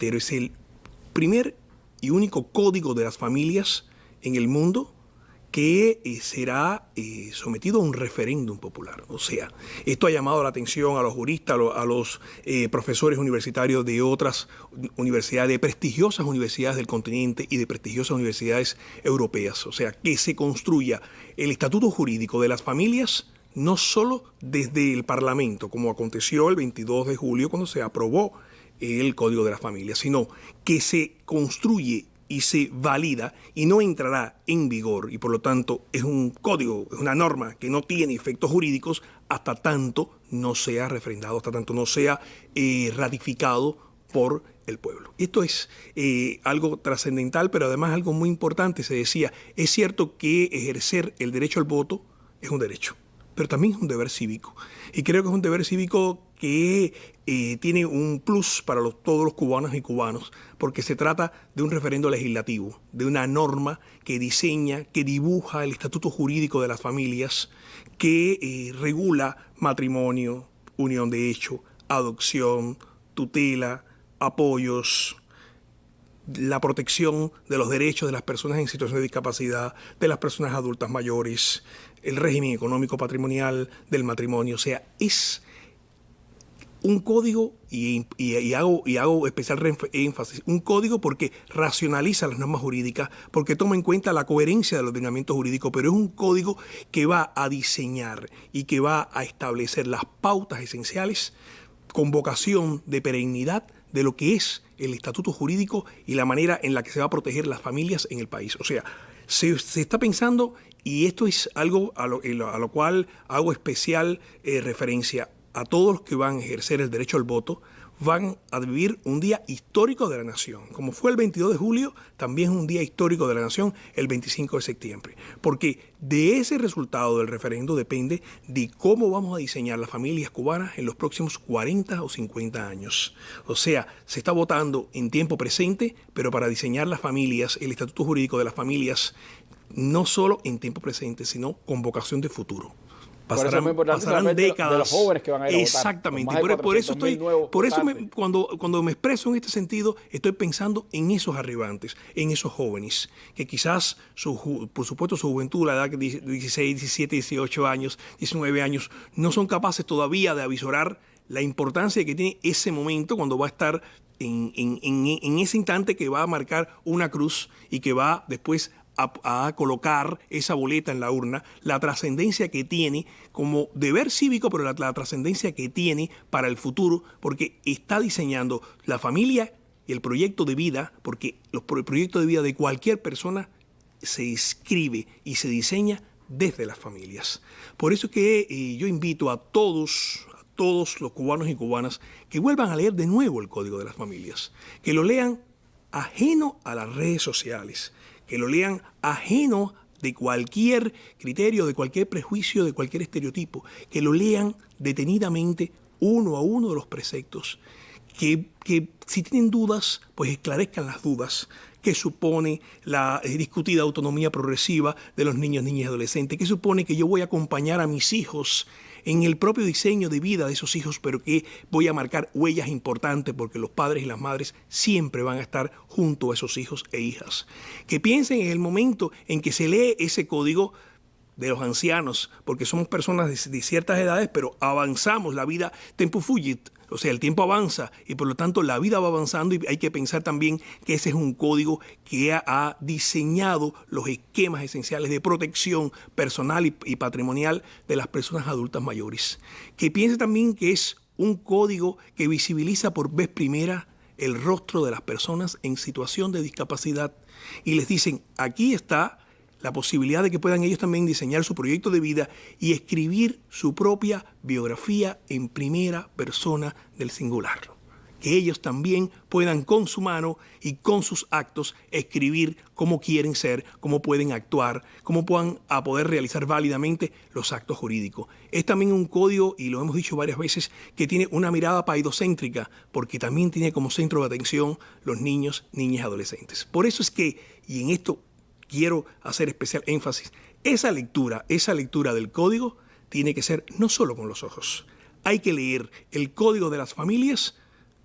pero es el primer y único código de las familias en el mundo que eh, será eh, sometido a un referéndum popular. O sea, esto ha llamado la atención a los juristas, a los, eh, profesores universitarios de otras universidades, de prestigiosas universidades del continente y de prestigiosas universidades europeas. O sea, que se construya el estatuto jurídico de las familias no solo desde el Parlamento, como aconteció el 22 de julio cuando se aprobó el Código de las Familias, sino que se construye y se valida y no entrará en vigor y por lo tanto es un código, es una norma que no tiene efectos jurídicos hasta tanto no sea refrendado, hasta tanto no sea eh, ratificado por el pueblo. Esto es eh, algo trascendental, pero además algo muy importante. Se decía, es cierto que ejercer el derecho al voto es un derecho, pero también es un deber cívico. Y creo que es un deber cívico que eh, tiene un plus para todos los cubanos y cubanos, porque se trata de un referendo legislativo, de una norma que diseña, que dibuja el estatuto jurídico de las familias, que eh, regula matrimonio, unión de hecho, adopción, tutela, apoyos, la protección de los derechos de las personas en situación de discapacidad, de las personas adultas mayores, el régimen económico patrimonial del matrimonio. O sea, es un código, y, hago, y hago especial énfasis, un código porque racionaliza las normas jurídicas, porque toma en cuenta la coherencia del ordenamiento jurídico, pero es un código que va a diseñar y que va a establecer las pautas esenciales con vocación de perennidad de lo que es el estatuto jurídico y la manera en la que se va a proteger las familias en el país. O sea, se, está pensando, y esto es algo a lo, cual hago especial eh, referencia, a todos los que van a ejercer el derecho al voto, van a vivir un día histórico de la nación. Como fue el 22 de julio, también es un día histórico de la nación el 25 de septiembre. Porque de ese resultado del referendo depende de cómo vamos a diseñar las familias cubanas en los próximos 40 o 50 años. O sea, se está votando en tiempo presente, pero para diseñar las familias, el estatuto jurídico de las familias, no solo en tiempo presente, sino con vocación de futuro pasarán, décadas. De los jóvenes que van a ir Exactamente. A votar. Por, eso estoy, por eso cuando, cuando me expreso en este sentido, estoy pensando en esos arribantes, en esos jóvenes, que quizás, su, por supuesto, su juventud, la edad de 16, 17, 18 años, 19 años, no son capaces todavía de avisorar la importancia que tiene ese momento cuando va a estar en, en, en, ese instante que va a marcar una cruz y que va después a, colocar esa boleta en la urna, la trascendencia que tiene como deber cívico, pero la, trascendencia que tiene para el futuro, porque está diseñando la familia y el proyecto de vida, porque los, el proyecto de vida de cualquier persona se escribe y se diseña desde las familias. Por eso que eh, yo invito a todos, a todos los cubanos y cubanas que vuelvan a leer de nuevo el Código de las Familias, que lo lean ajeno a las redes sociales, que lo lean ajeno de cualquier criterio, de cualquier prejuicio, de cualquier estereotipo, que lo lean detenidamente uno a uno de los preceptos, que, que si tienen dudas, pues esclarezcan las dudas, que supone la eh, discutida autonomía progresiva de los niños, niñas y adolescentes, que supone que yo voy a acompañar a mis hijos en el propio diseño de vida de esos hijos, pero que voy a marcar huellas importantes porque los padres y las madres siempre van a estar junto a esos hijos e hijas. Que piensen en el momento en que se lee ese código de los ancianos, porque somos personas de, ciertas edades, pero avanzamos, la vida tempo fugit, o sea, el tiempo avanza y por lo tanto la vida va avanzando y hay que pensar también que ese es un código que ha, diseñado los esquemas esenciales de protección personal y, patrimonial de las personas adultas mayores. Que piense también que es un código que visibiliza por vez primera el rostro de las personas en situación de discapacidad y les dicen, aquí está la posibilidad de que puedan ellos también diseñar su proyecto de vida y escribir su propia biografía en primera persona del singular. Que ellos también puedan con su mano y con sus actos escribir cómo quieren ser, cómo pueden actuar, cómo puedan a poder realizar válidamente los actos jurídicos. Es también un código, y lo hemos dicho varias veces, que tiene una mirada paidocéntrica, porque también tiene como centro de atención los niños, niñas y adolescentes. Por eso es que, y en esto quiero hacer especial énfasis, esa lectura, esa lectura del código tiene que ser no solo con los ojos. Hay que leer el código de las familias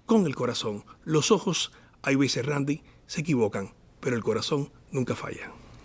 con el corazón. Los ojos hay veces, Randy, se equivocan, pero el corazón nunca falla.